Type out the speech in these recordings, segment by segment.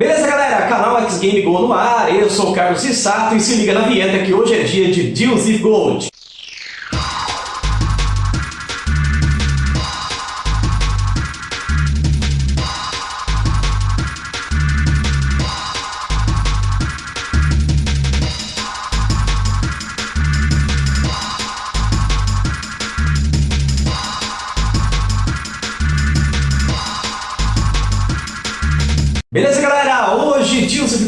Beleza, galera? Canal X Game Go no ar. Eu sou o Carlos Issato e se liga na vinheta que hoje é dia de Deals e Gold. Beleza, galera?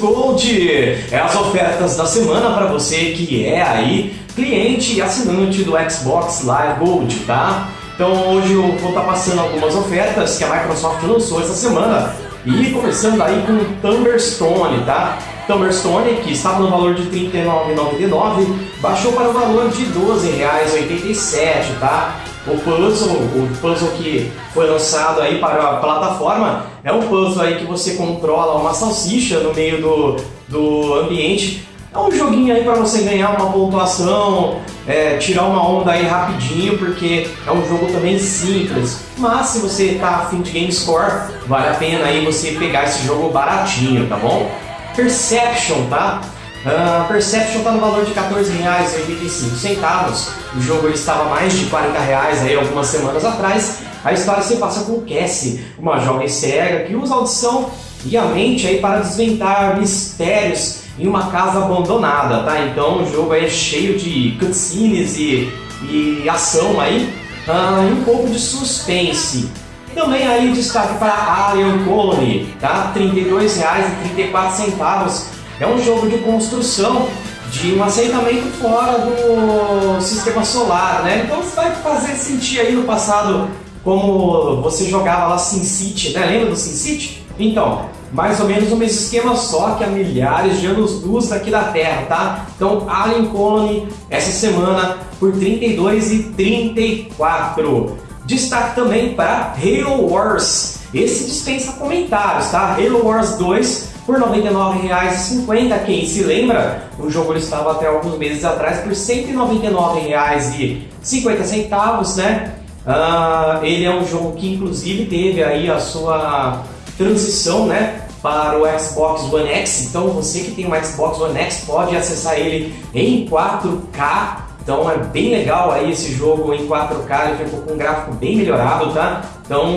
Gold é as ofertas da semana para você que é aí cliente e assinante do Xbox Live Gold, tá? Então hoje eu vou estar tá passando algumas ofertas que a Microsoft lançou essa semana e começando aí com o Thunderstone, tá? Thunderstone, que estava no valor de R$ 39,99, baixou para o valor de R$ 12,87, tá? O puzzle, o puzzle que foi lançado aí para a plataforma, é um puzzle aí que você controla uma salsicha no meio do, do ambiente. É um joguinho aí para você ganhar uma pontuação, é, tirar uma onda aí rapidinho, porque é um jogo também simples. Mas se você tá afim de game score, vale a pena aí você pegar esse jogo baratinho, tá bom? Perception, tá? Uh, Perception está no valor de R$14,85. O jogo ele estava mais de 40 reais aí algumas semanas atrás. A história se passa com Cassie, uma jovem cega que usa audição e a mente aí para desvendar mistérios em uma casa abandonada, tá? Então o jogo é cheio de cutscenes e, e ação aí uh, e um pouco de suspense. Também aí destaque para Alien Colony, tá? R$ 32,34 é um jogo de construção de um assentamento fora do sistema solar, né? Então você vai fazer sentir aí no passado como você jogava lá SimCity, né? Lembra do SimCity? Então, mais ou menos o mesmo esquema, só que a milhares de anos-luz daqui da Terra, tá? Então, Alien Colony, essa semana, por 32 e 34. Destaque também para Halo Wars. Esse dispensa comentários, tá? Halo Wars 2 por R$ 99,50. Quem se lembra, o jogo estava até alguns meses atrás por R$ 199,50, né? Uh, ele é um jogo que inclusive teve aí a sua transição, né? Para o Xbox One X, então você que tem um Xbox One X pode acessar ele em 4K então é bem legal aí esse jogo em 4K, ele ficou com um gráfico bem melhorado, tá? Então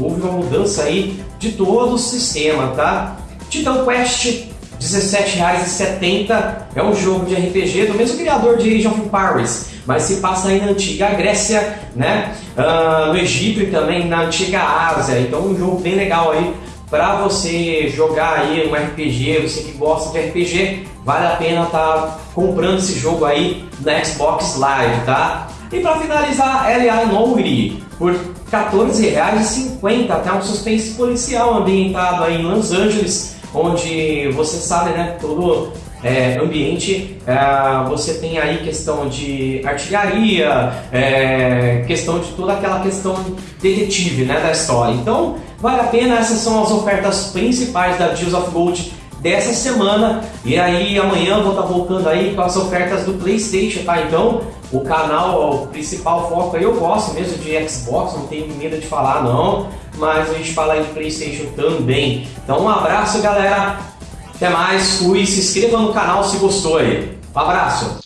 houve uma mudança aí de todo o sistema, tá? Titan Quest, R$17,70, é um jogo de RPG do mesmo criador de Age of Empires, mas se passa aí na antiga Grécia, né? Uh, no Egito e também na antiga Ásia, então um jogo bem legal aí para você jogar aí um RPG, você que gosta de RPG, vale a pena estar tá comprando esse jogo aí na Xbox Live, tá? E para finalizar, L.A. Noire por R$14,50, até um suspense policial ambientado aí em Los Angeles, onde você sabe, né, todo é, ambiente, é, você tem aí questão de artilharia, é, questão de toda aquela questão detetive né, da história. Então, vale a pena, essas são as ofertas principais da Deals of Gold dessa semana. E aí amanhã eu vou estar voltando aí com as ofertas do Playstation, tá? Então, o canal, o principal foco aí, eu gosto mesmo de Xbox, não tenho medo de falar não, mas a gente fala aí de Playstation também. Então um abraço galera, até mais, fui, se inscreva no canal se gostou aí. Um abraço!